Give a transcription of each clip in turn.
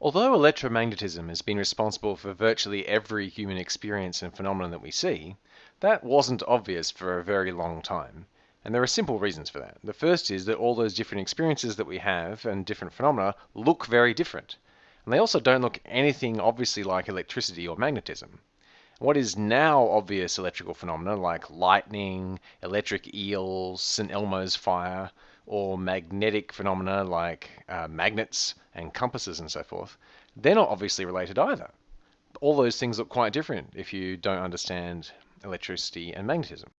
Although electromagnetism has been responsible for virtually every human experience and phenomenon that we see, that wasn't obvious for a very long time. And there are simple reasons for that. The first is that all those different experiences that we have and different phenomena look very different. And they also don't look anything obviously like electricity or magnetism. What is now obvious electrical phenomena like lightning, electric eels, St. Elmo's fire, or magnetic phenomena like uh, magnets and compasses and so forth, they're not obviously related either. All those things look quite different if you don't understand electricity and magnetism.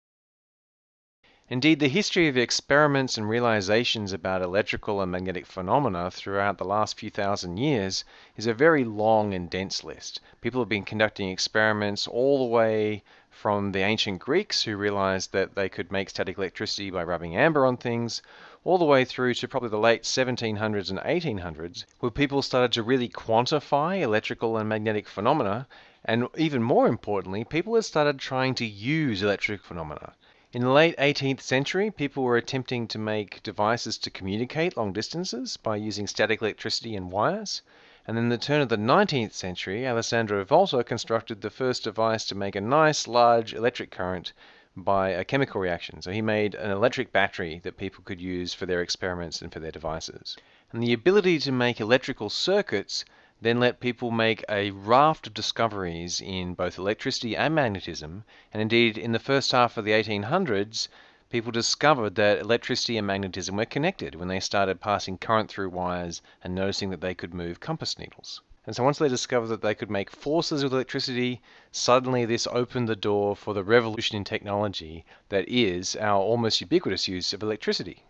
Indeed, the history of experiments and realizations about electrical and magnetic phenomena throughout the last few thousand years is a very long and dense list. People have been conducting experiments all the way from the ancient Greeks who realized that they could make static electricity by rubbing amber on things, all the way through to probably the late 1700s and 1800s, where people started to really quantify electrical and magnetic phenomena, and even more importantly, people had started trying to use electric phenomena. In the late 18th century, people were attempting to make devices to communicate long distances by using static electricity and wires. And in the turn of the 19th century, Alessandro Volta constructed the first device to make a nice large electric current by a chemical reaction. So he made an electric battery that people could use for their experiments and for their devices. And the ability to make electrical circuits then let people make a raft of discoveries in both electricity and magnetism. And indeed, in the first half of the 1800s, people discovered that electricity and magnetism were connected when they started passing current through wires and noticing that they could move compass needles. And so once they discovered that they could make forces with electricity, suddenly this opened the door for the revolution in technology that is our almost ubiquitous use of electricity.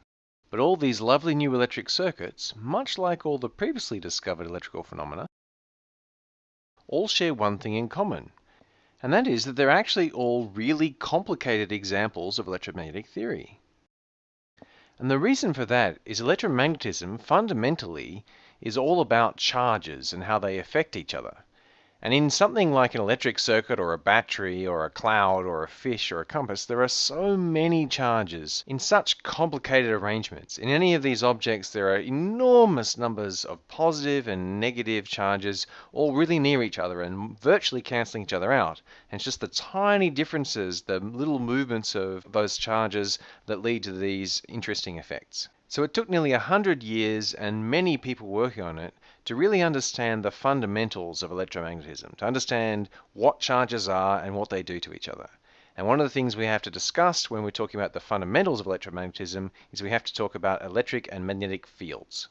But all these lovely new electric circuits, much like all the previously discovered electrical phenomena, all share one thing in common, and that is that they're actually all really complicated examples of electromagnetic theory. And the reason for that is electromagnetism fundamentally is all about charges and how they affect each other. And in something like an electric circuit or a battery or a cloud or a fish or a compass, there are so many charges in such complicated arrangements. In any of these objects, there are enormous numbers of positive and negative charges all really near each other and virtually cancelling each other out. And it's just the tiny differences, the little movements of those charges that lead to these interesting effects. So it took nearly 100 years and many people working on it to really understand the fundamentals of electromagnetism, to understand what charges are and what they do to each other. And one of the things we have to discuss when we're talking about the fundamentals of electromagnetism is we have to talk about electric and magnetic fields.